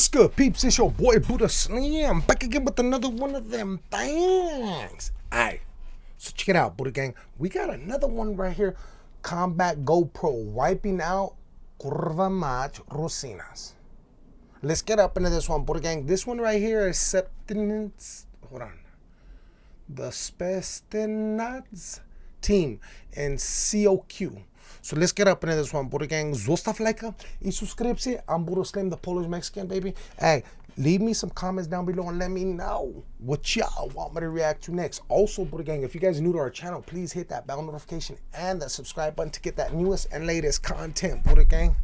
What's good, peeps? It's your boy Buddha Slim back again with another one of them things. Alright, so check it out, Buddha Gang. We got another one right here. Combat GoPro wiping out Curva Mach Rosinas. Let's get up into this one, Buddha Gang. This one right here is Septinance. Hold on. The Spestinats team and COQ. So let's get up into this one, Buddha Gang. Zostav like y subscribe. I'm Buddha Slim, the Polish Mexican, baby. Hey, leave me some comments down below and let me know what y'all want me to react to next. Also, Buddha Gang, if you guys are new to our channel, please hit that bell notification and that subscribe button to get that newest and latest content, Buddha Gang.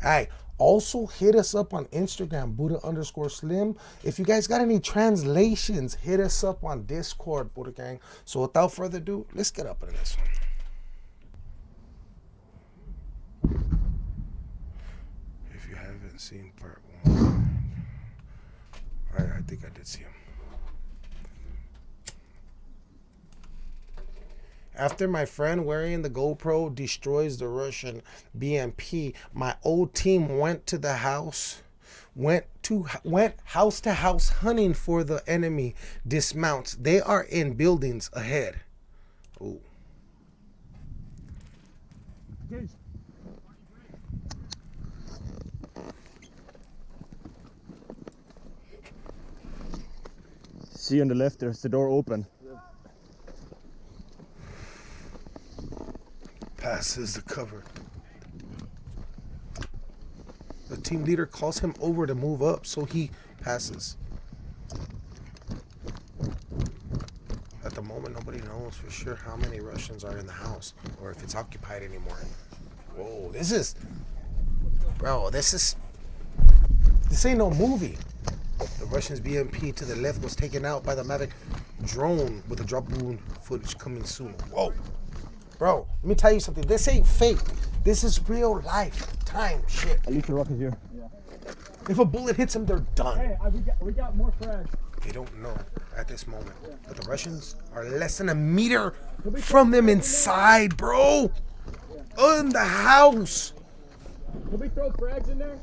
Hey, also hit us up on Instagram, Buddha underscore Slim. If you guys got any translations, hit us up on Discord, Buddha Gang. So without further ado, let's get up into this one. If you haven't seen part one, I, I think I did see him. After my friend wearing the GoPro destroys the Russian BMP, my old team went to the house, went to went house to house hunting for the enemy dismounts. They are in buildings ahead. Ooh. See on the left, there's the door open. Passes the cover. The team leader calls him over to move up, so he passes. At the moment, nobody knows for sure how many Russians are in the house or if it's occupied anymore. Whoa, this is. Bro, this is. This ain't no movie. The Russians BMP to the left was taken out by the Mavic drone with a drop balloon footage coming soon. Whoa. Bro, let me tell you something. This ain't fake. This is real life time shit. At least the rocket here. Yeah. If a bullet hits them, they're done. Hey, we got, we got more frags. They don't know at this moment. But the Russians are less than a meter from them inside, bro. In the house. Can we throw frags in there?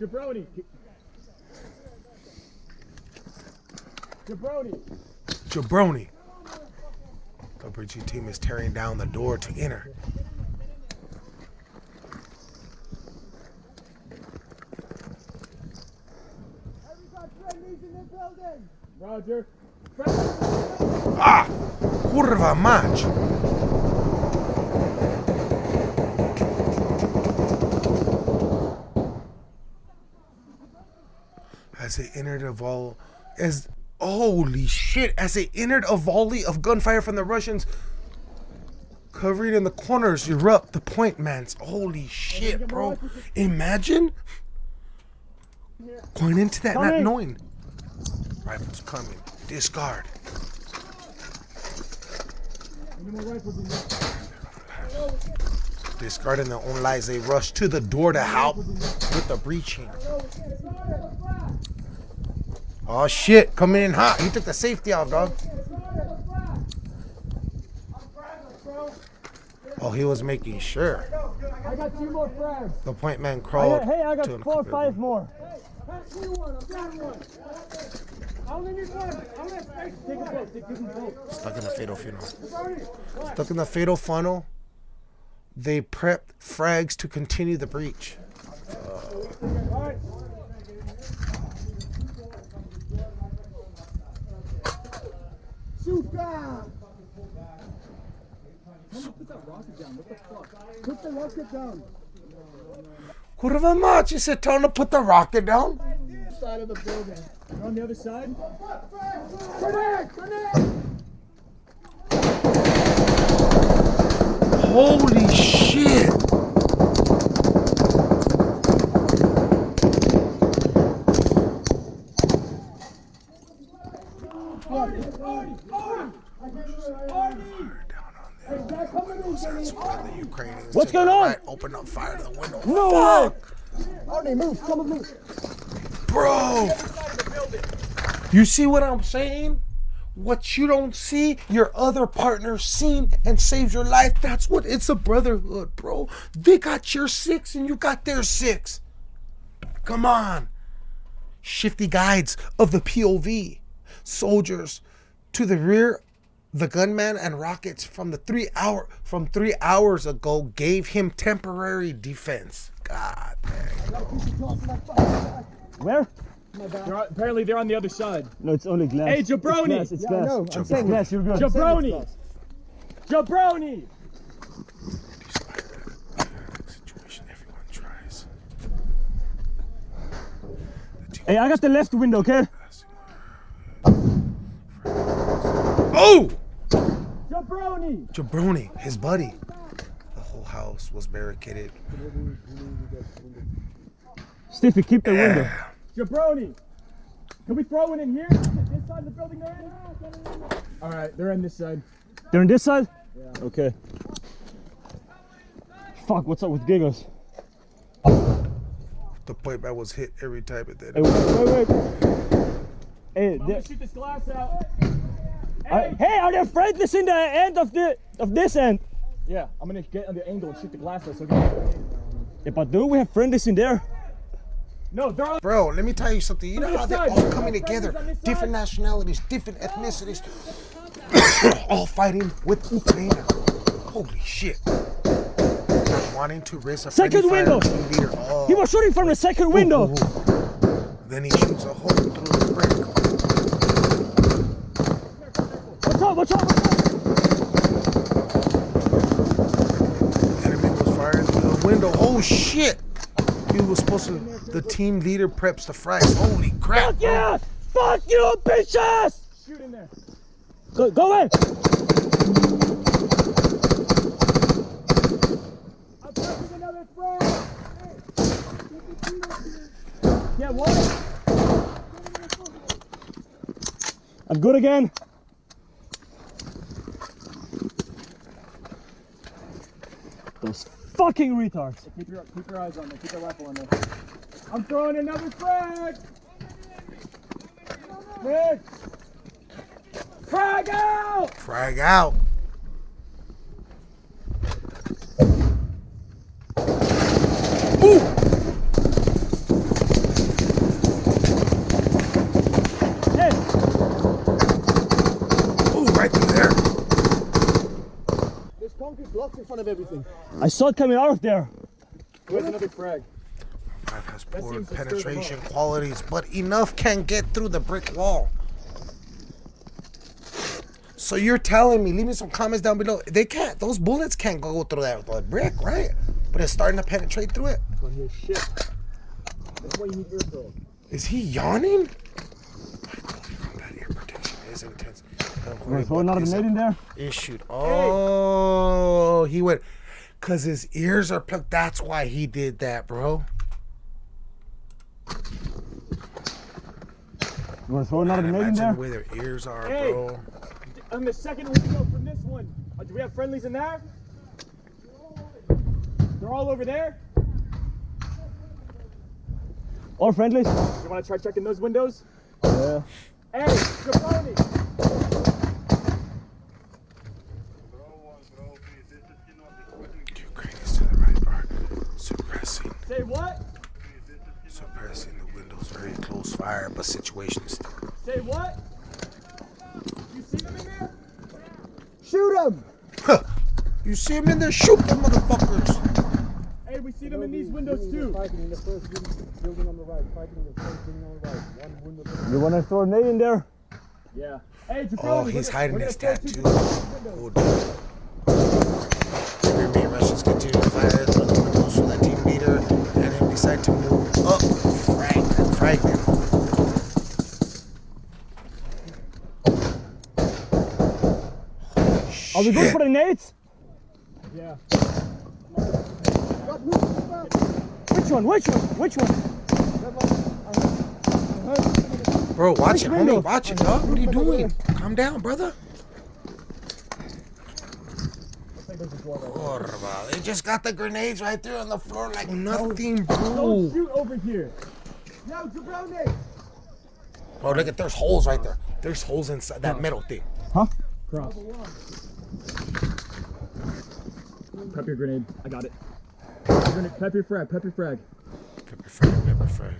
Jabroni. Jabroni. Jabroni. The Bridgie team is tearing down the door to enter. Roger. Ah! Kurva mać! As they entered a vol as holy shit, as they entered a volley of gunfire from the Russians, covering in the corners erupt the point mans. Holy shit, bro. Imagine going into that not knowing. Rifles coming. Discard. Discarding their own lives, they rush to the door to help with the breaching. Oh shit, coming in hot. He took the safety off, dog. Oh, he was making sure. I got two more frags. The point man crawled. I got, hey, I got four or five more. Stuck in the fatal funnel. Stuck in the fatal funnel. They prepped frags to continue the breach. Shoot down! Put that rocket down. What the fuck? Put the rocket down. Kurva mać, he said, tell him to put the rocket down. Side of the building. You're on the other side? Grenade! Grenade! Holy shit. What's going on? Right, open up fire to the window. No Fuck, Arnie, move. Come with me. bro. You see what I'm saying? What you don't see, your other partner seen and saves your life. That's what it's a brotherhood, bro. They got your six and you got their six. Come on. Shifty guides of the POV. Soldiers to the rear. The gunman and rockets from the three hour from three hours ago gave him temporary defense. God dang. Where? They're apparently they're on the other side. No, it's only glass. Hey, jabroni! It's glass. It's Yeah, I glass. know. I'm saying glass. You're good. Jabroni! Jabroni! Situation everyone tries. Hey, I got the left window, okay? Oh! Jabroni! Jabroni, his buddy. The whole house was barricaded. Stiffy, keep the window. Jabroni! Can we throw one in here? This side of the building they're in? Alright, they're in this side. They're on this side? Yeah. Okay. Fuck, what's up with giggles? The point that was hit every time it did. Hey, wait, wait, wait. Hey, I'm gonna shoot this glass out. Hey, are there friendlies in the end of the of this end? Yeah, I'm gonna get on the angle and shoot the glasses. out so we. Yeah, but do we have friendlies in there? No, they're Bro, let me tell you something. You know how they're all coming together, different nationalities, different ethnicities, all fighting with Ukraine. Holy shit! Not wanting to risk a Second window. Oh. He was shooting from the second window. Ooh, ooh. Then he shoots a hole through the brick. Watch out, watch out. Enemy was firing through the window. Oh shit! He was supposed to. The team leader preps the frags. Holy crap! Fuck yeah! Fuck you, bitches! shoot in there. Go, go in! I'm taking another frag! Yeah, what? I'm good again. Those fucking retards. Keep your, keep your eyes on there. Keep your rifle on there. I'm throwing another frag! Frag! Frag out! Frag out. Ooh! Hey, Ooh, right through there. There's concrete in front of everything. I saw it coming out of there. Where's another frag? Five has poor seems to stir them penetration qualities, but enough can get through the brick wall. So you're telling me, leave me some comments down below. They can't, those bullets can't go through that, that brick, right? But it's starting to penetrate through it. On here, shit. That's why you need earful. Is he yawning? Combat ear protection is intense. We're throwing out a Is grenade in there. issued. Oh, he went because his ears are plugged. That's why he did that, bro. You want to throw another Man, grenade in imagine there. the way their ears are, Hey. bro. On the second window from this one. Uh, do we have friendlies in there? They're all over there. All friendlies. You want to try checking those windows? Yeah. Hey, Jabroni! Ukraine is to the right are suppressing, Say what? suppressing the windows. Very close fire, but situation is still. Say what? You see them in there? Shoot him! Huh. You see him in there? Shoot them motherfuckers. Hey, we see them in these windows too. Fighting in the first building on the right. Fighting in the first building on the right. One window. You wanna throw a grenade in there? Yeah. Hey, Jabroni. Oh, he's hiding his gonna throw two tattoo. windows. Oh, dude. Remain Russians continue to fire at the windows so that team leader and him decide to move up. Frag them, frag them. Are we going for the nades? Yeah. Which one? Which one? Which one? Bro, watch it, window? homie. Watch it, dog. What are you doing? Calm down, brother. Kurva, They just got the grenades right there on the floor like nothing, Don't bro. shoot over here. No, Jabroni! Bro, look at there's holes right there. There's holes inside that metal thing. Huh? Cross. Prep your grenade. I got it. Grenade- Prep your frag. Prep your frag. Pepper frag, pepper sniper frag.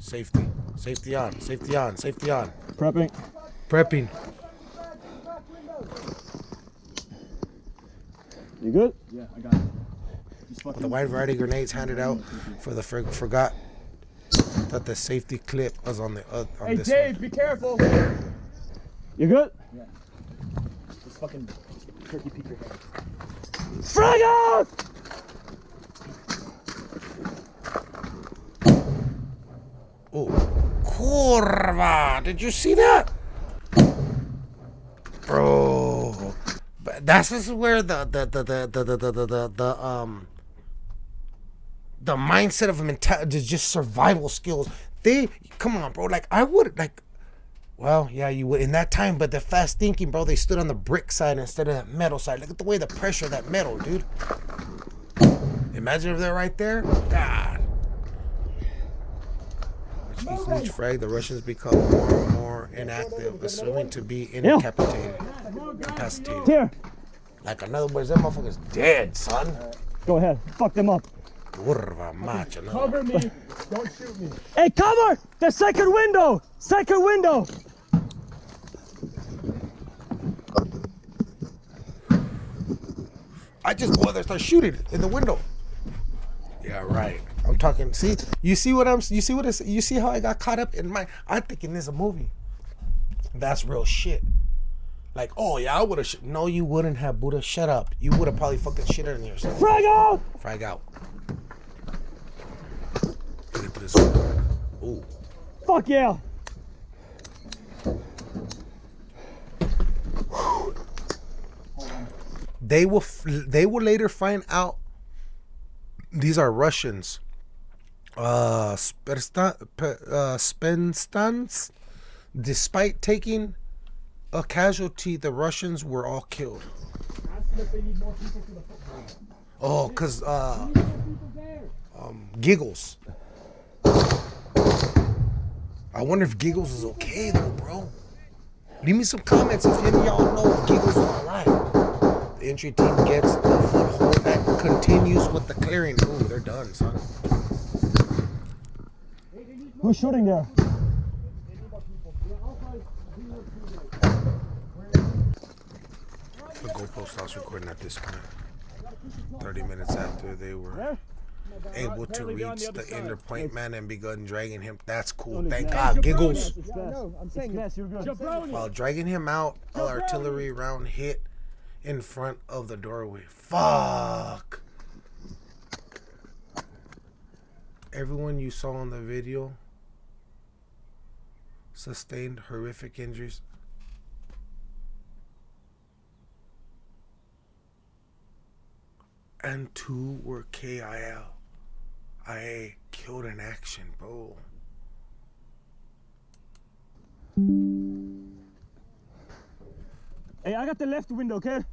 Safety. Safety on. Safety on. Safety on. Prepping. Prepping. You good? Yeah, I got it. Just fucking. The wide variety of grenades handed out for the for, forgot that the safety clip was on the uh, on Hey this Dave, be careful. You good? Just fucking turkey peek your head. Frag out! Oh, curva! Did you see that, bro? That's just where the the the the the the the, the, um the mindset of mentality, just survival skills. They come on, bro. Like I would like. Well, yeah, you would in that time, but the fast thinking, bro. They stood on the brick side instead of that metal side. Look at the way the pressure of that metal, dude. Imagine if they're right there. God. With each- each frag, the Russians become more and more inactive, assuming to be incapacitated, incapacitated. Here. Like in other words, that motherfucker's dead, son. Go ahead. Fuck them up. Curva macho, no. Cover me. Don't shoot me. Hey, cover! The second window! Second window! I just go out there and start shooting in the window. Yeah, right. I'm talking. See, you see what I'm. You see what it's. You see how I got caught up in my. I'm thinking this is a movie. That's real shit. Like, oh yeah, I would have. Sh- no, you wouldn't have, Buddha. Shut up. You would have probably fucking shit on yourself. Frag out! Frag out. Look this. Ooh. Fuck yeah! They will. They will later find out. These are Russians. Uh, uh, Spenstans. Despite taking a casualty, the Russians were all killed. Oh, cause uh, um, Giggles. I wonder if Giggles is okay though, bro. Leave me some comments if any of y'all know if Giggles is alright. The entry team gets the foothold and continues with the clearing. Ooh, they're done, son. Who's shooting there? The GoPro stops recording at this point. 30 minutes after they were able to apparently they're on reach the other the side. Ender Point Man and begun dragging him. That's cool. Thank. God. Giggles. It's Yeah, fast. no, I'm saying Yes, you're good. While dragging him out, an artillery round hit in front of the doorway. Fuck. Everyone you saw in the video sustained horrific injuries. And two were KIL. IA killed in action, bro. Hey, I got the left window, okay?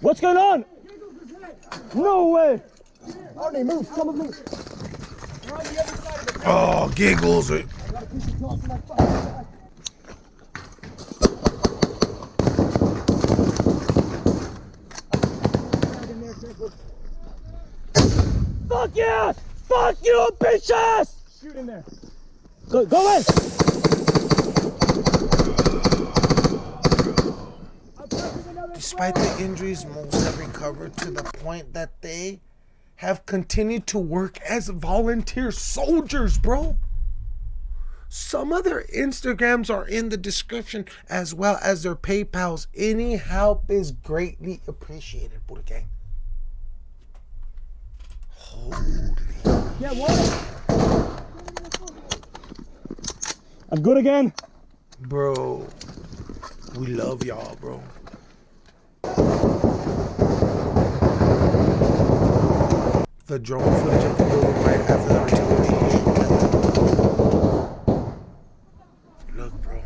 What's going on? No way! Arnie, move, come on, move. Oh, giggles. It. Fuck yeah! Fuck you, bitches! Shoot in there. Go, go in! Despite the injuries, most have recovered to the point that they have continued to work as volunteer soldiers, bro. Some of their Instagrams are in the description as well as their PayPals. Any help is greatly appreciated, Buddha Gang. Holy. Yeah, what? I'm good again. Bro, we love y'all, bro. The drone footage of the building right after the artillery. Look, bro.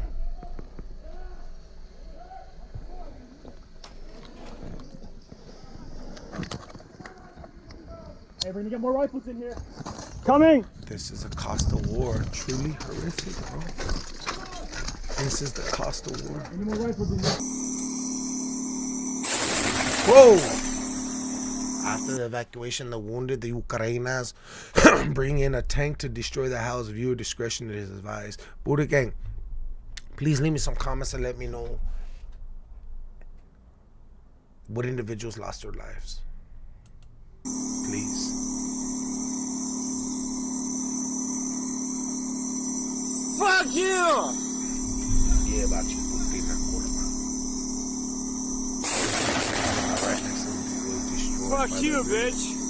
Hey, we're gonna get more rifles in here. Coming! This is a cost of war. Truly horrific, bro. This is the cost of war. Any more rifles in there? Whoa! After the evacuation, the wounded, the Ukrainas bring in a tank to destroy the house. Viewer discretion is advised. Buddha gang, please leave me some comments and let me know what individuals lost their lives. Please. Fuck you! Yeah, about you, Putina Kurma. Right next to them, was destroyed Fuck you, the- bitch!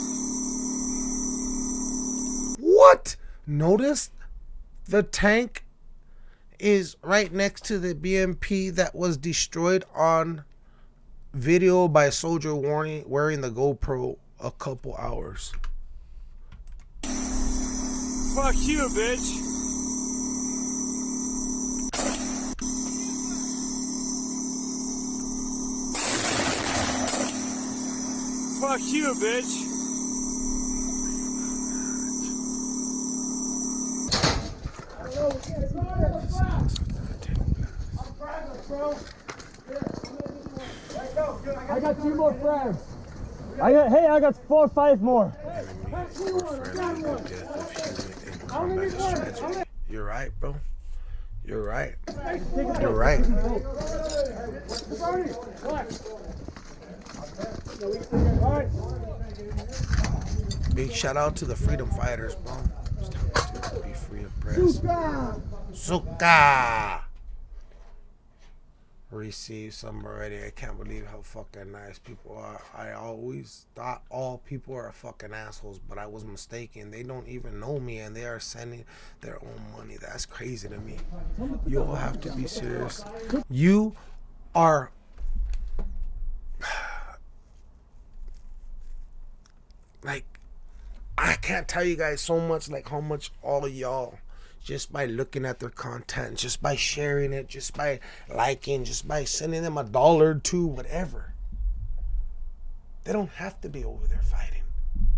What? Notice the tank is right next to the BMP that was destroyed on video by soldier warning wearing the GoPro a couple hours. Fuck you, bitch! Fuck you, bitch! I got two more frags. I got, hey, I got four, five more. You're right, bro. You're right. You're right. Big shout out to the freedom fighters, bro. Be free of press. Suka. Receive some already. I can't believe how fucking nice people are. I always thought all people are fucking assholes, but I was mistaken. They don't even know me and they are sending their own money. That's crazy to me. You all have to be serious. You are like I can't tell you guys so much like how much all y'all just by looking at their content, just by sharing it, just by liking, just by sending them a dollar or two, whatever. They don't have to be over there fighting.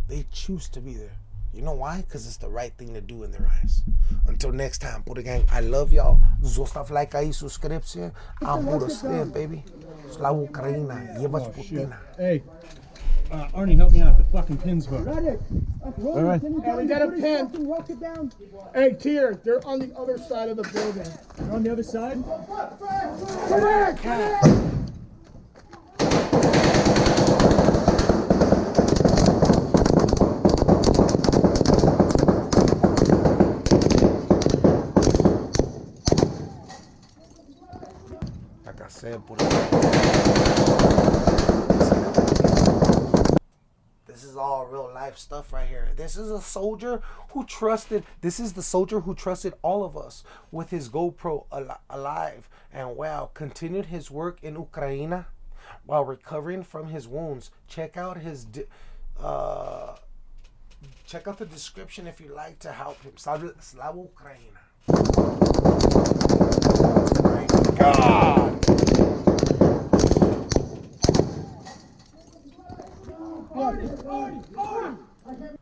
They choose to be there. You know why? Because it's the right thing to do in their eyes. Until next time, Buddha Gang, I love y'all. Zostav like aí, subscription. I'm Buddha Slim, baby. Slava Ukraina. Jebać Putina. Hey, uh, Arnie, help me out. The fucking pin's hooked. Medic! All right. Hey, we got a pin. Rock it down. Hey, Tier, they're on the other side of the building. They're on the other side? Like I said, Buddha. This is all real life stuff right here. This is a soldier who trusted. This is the soldier who trusted all of us with his GoPro al- alive and well. Continued his work in Ukraine while recovering from his wounds. Check out his. Uh, check out the description if you'd like to help him. Slava Ukraina. God. Party! Party! Party!